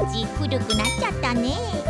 おち古くなっちゃったね。